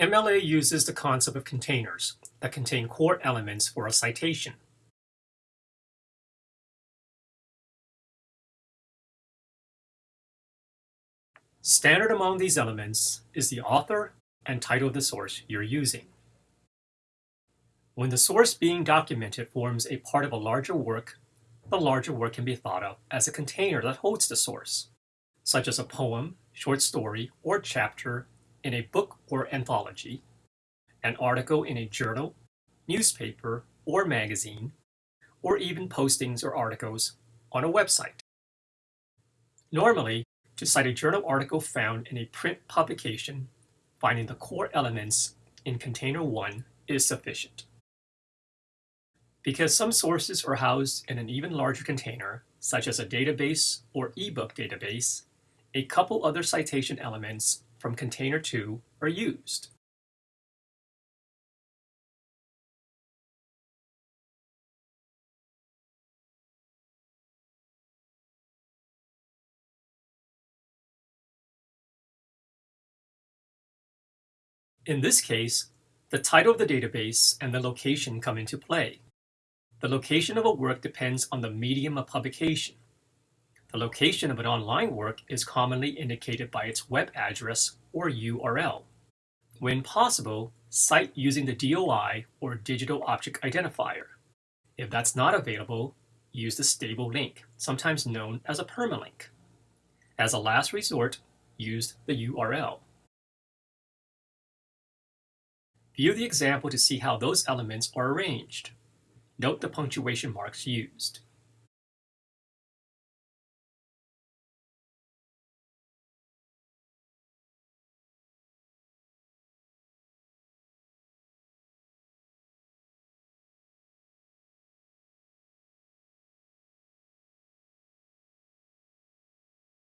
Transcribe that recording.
MLA uses the concept of containers that contain core elements for a citation. Standard among these elements is the author and title of the source you're using. When the source being documented forms a part of a larger work, the larger work can be thought of as a container that holds the source, such as a poem, short story, or chapter in a book or anthology, an article in a journal, newspaper, or magazine, or even postings or articles on a website. Normally, to cite a journal article found in a print publication, finding the core elements in Container 1 is sufficient. Because some sources are housed in an even larger container, such as a database or ebook database, a couple other citation elements from Container 2 are used. In this case, the title of the database and the location come into play. The location of a work depends on the medium of publication. The location of an online work is commonly indicated by its web address or URL. When possible, cite using the DOI or Digital Object Identifier. If that's not available, use the stable link, sometimes known as a permalink. As a last resort, use the URL. View the example to see how those elements are arranged. Note the punctuation marks used.